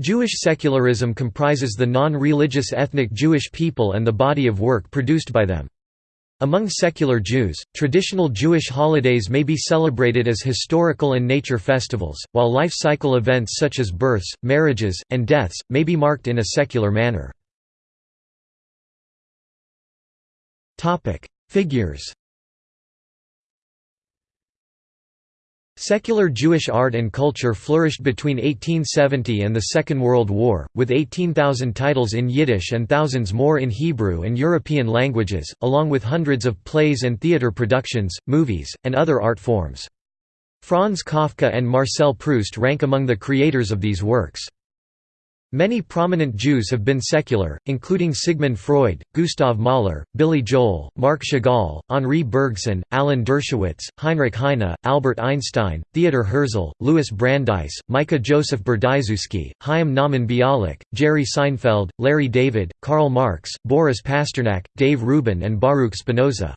Jewish secularism comprises the non-religious ethnic Jewish people and the body of work produced by them. Among secular Jews, traditional Jewish holidays may be celebrated as historical and nature festivals, while life cycle events such as births, marriages, and deaths, may be marked in a secular manner. Figures Secular Jewish art and culture flourished between 1870 and the Second World War, with 18,000 titles in Yiddish and thousands more in Hebrew and European languages, along with hundreds of plays and theater productions, movies, and other art forms. Franz Kafka and Marcel Proust rank among the creators of these works. Many prominent Jews have been secular, including Sigmund Freud, Gustav Mahler, Billy Joel, Marc Chagall, Henri Bergson, Alan Dershowitz, Heinrich Heine, Albert Einstein, Theodor Herzl, Louis Brandeis, Micah Joseph Berdyczewski, Chaim Nahman Bialik, Jerry Seinfeld, Larry David, Karl Marx, Boris Pasternak, Dave Rubin and Baruch Spinoza.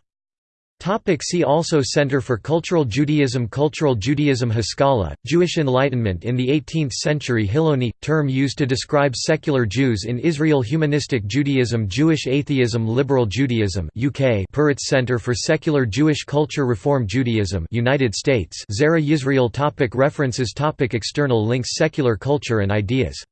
Topic see also Center for Cultural Judaism Cultural Judaism Haskalah, Jewish Enlightenment in the 18th century Hiloni, term used to describe secular Jews in Israel Humanistic Judaism Jewish Atheism Liberal Judaism UK Peretz Center for Secular Jewish Culture Reform Judaism United States Zera Yisrael topic References topic External links Secular culture and ideas